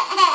Ha